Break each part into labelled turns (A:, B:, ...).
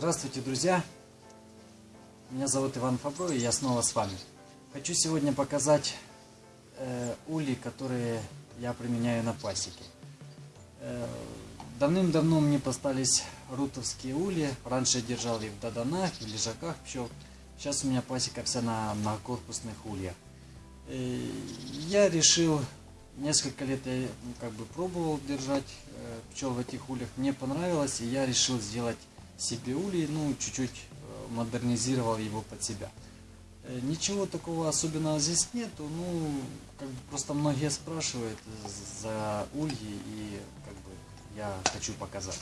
A: Здравствуйте, друзья! Меня зовут Иван Фабро, и я снова с вами. Хочу сегодня показать э, ули, которые я применяю на пасеке. Э, Давным-давно мне постались рутовские ули. Раньше я держал их в даданах, в лежаках пчел. Сейчас у меня пасека вся на многокорпусных ульях. Э, я решил, несколько лет я ну, как бы пробовал держать э, пчел в этих ульях. Мне понравилось, и я решил сделать себе улей, ну, чуть-чуть э, модернизировал его под себя. Э, Ничего такого особенного здесь нету, ну, как бы просто многие спрашивают за ульи, и как бы я хочу показать.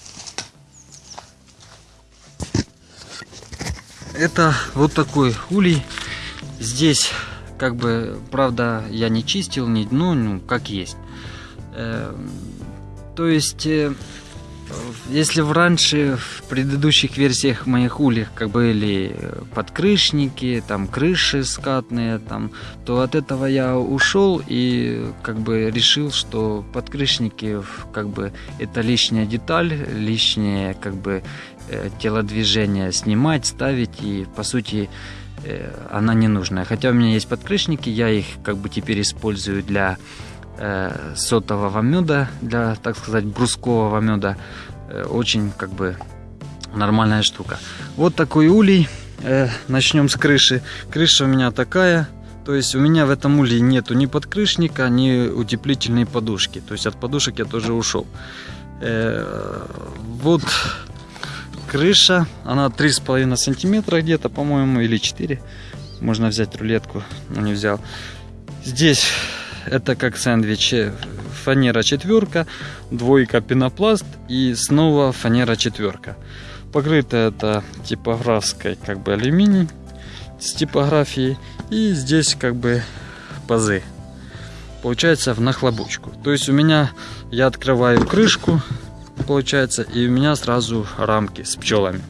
A: Это вот такой улей. Здесь, как бы, правда, я не чистил, не, ну, ну как есть. Э, то есть, если в раньше, в предыдущих версиях моих ульях, как были подкрышники, там крыши скатные, там, то от этого я ушел и как бы решил, что подкрышники, как бы, это лишняя деталь, лишнее, как бы, э, телодвижение снимать, ставить и, по сути, э, она не нужная. Хотя у меня есть подкрышники, я их как бы теперь использую для э, сотового меда, для, так сказать, брускового меда. Э, очень как бы нормальная штука. Вот такой улей. Э, начнем с крыши. Крыша у меня такая. То есть у меня в этом улье нету ни подкрышника, ни утеплительной подушки. То есть от подушек я тоже ушел. Э, вот крыша. Она 3,5 сантиметра где-то, по-моему, или 4. Можно взять рулетку, но не взял. Здесь это как сэндвич. Фанера четверка, двойка пенопласт и снова фанера четверка. Покрыто это типографской как бы алюминий с типографией. И здесь как бы пазы. Получается в нахлобучку. То есть у меня я открываю крышку, получается, и у меня сразу рамки с пчелами.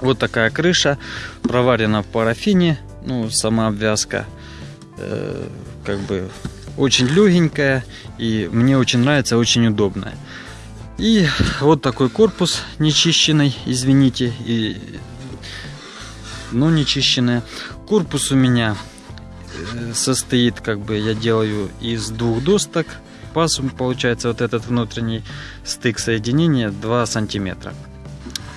A: Вот такая крыша, проварена в парафине, ну, сама обвязка, э, как бы очень легенькая и мне очень нравится, очень удобная. И вот такой корпус нечищенный, извините, и, но нечищенная. Корпус у меня э, состоит, как бы я делаю из двух досток. Паз получается вот этот внутренний стык соединения 2 сантиметра.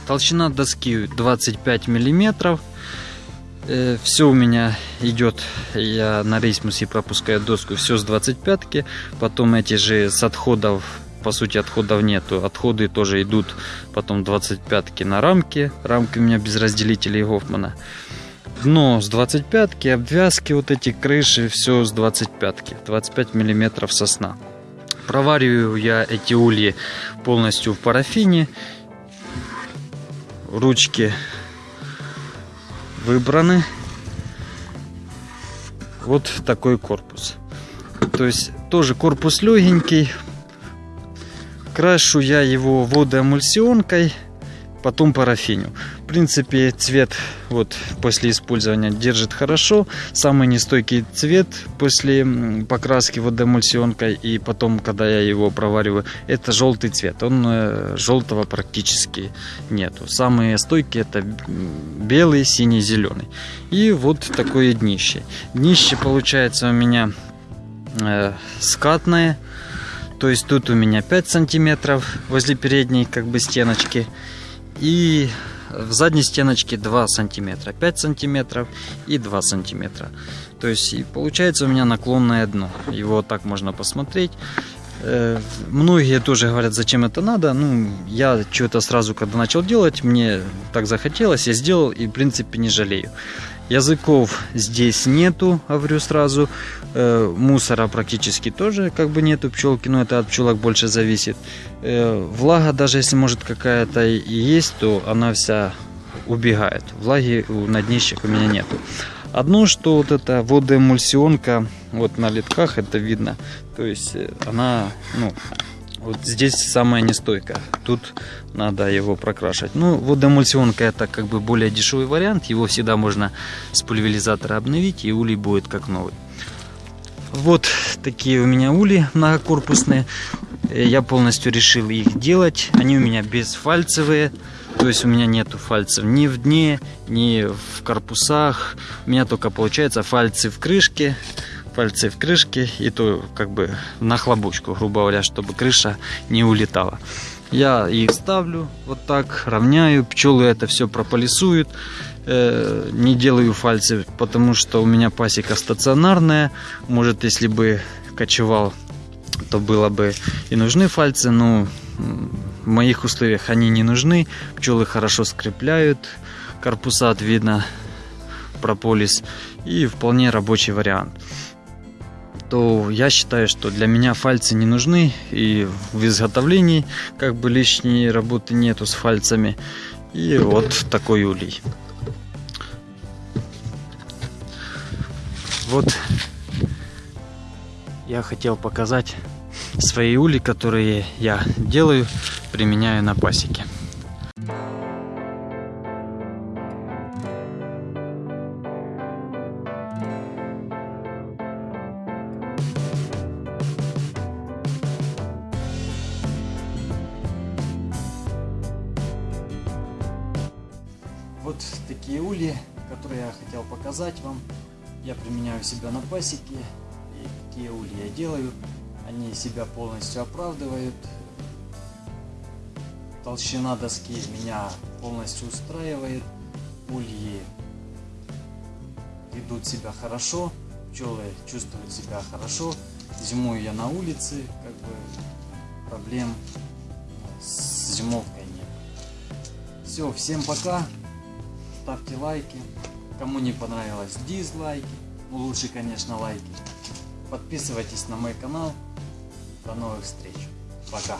A: Толщина доски 25 миллиметров. Э, все у меня идет, я на рейсмусе пропускаю доску, все с 25 -ки. Потом эти же с отходов, по сути отходов нету, отходы тоже идут потом 25 на рамки. Рамки у меня без разделителей Гофмана. Дно с 25 обвязки вот эти крыши, все с 25 -ки. 25 миллиметров сосна. Провариваю я эти ульи полностью в парафине. Ручки выбраны. Вот такой корпус. То есть тоже корпус легенький. Крашу я его водоэмульсионкой потом парафиню. В принципе, цвет вот после использования держит хорошо. Самый нестойкий цвет после покраски водоэмульсионкой и потом, когда я его провариваю, это желтый цвет. Он э, желтого практически нету. Самые стойкие это белый, синий, зеленый. И вот такое днище. Днище получается у меня э, скатное. То есть тут у меня 5 сантиметров возле передней как бы стеночки и в задней стеночке 2 сантиметра 5 сантиметров и 2 сантиметра то есть и получается у меня наклонное дно его так можно посмотреть э, Многие тоже говорят, зачем это надо. Ну, я что-то сразу, когда начал делать, мне так захотелось, я сделал и, в принципе, не жалею. Языков здесь нету, говорю сразу. Э, мусора практически тоже как бы нету пчелки, но это от пчелок больше зависит. Э, влага, даже если может какая-то есть, то она вся убегает. Влаги на днищах у меня нету. Одно, что вот эта водоэмульсионка, вот на литках это видно, то есть э, она, ну, вот здесь самая нестойкая. Тут надо его прокрашивать. Ну, водоэмульсионка это как бы более дешевый вариант. Его всегда можно с пульверизатора обновить, и улей будет как новый. Вот такие у меня ули многокорпусные. Я полностью решил их делать. Они у меня безфальцевые. То есть у меня нету фальцев ни в дне, ни в корпусах. У меня только получается фальцы в крышке, фальцы в крышке и то как бы на хлобучку, грубо говоря, чтобы крыша не улетала. Я их ставлю вот так, равняю, пчелы это все прополисуют. Э, не делаю фальцы, потому что у меня пасека стационарная. Может, если бы кочевал, то было бы и нужны фальцы, но в моих условиях они не нужны. Пчелы хорошо скрепляют, корпуса видно прополис и вполне рабочий вариант то я считаю, что для меня фальцы не нужны и в изготовлении как бы лишней работы нету с фальцами. И вот такой улей. Вот я хотел показать свои ули, которые я делаю, применяю на пасеке. Такие ульи, которые я хотел показать вам. Я применяю себя на пасеке. И какие ульи я делаю. Они себя полностью оправдывают. Толщина доски меня полностью устраивает. Ульи ведут себя хорошо. Пчелы чувствуют себя хорошо. Зимой я на улице, как бы проблем с зимовкой нет. Все, всем пока ставьте лайки. Кому не понравилось, дизлайки. Ну, лучше, конечно, лайки. Подписывайтесь на мой канал. До новых встреч. Пока.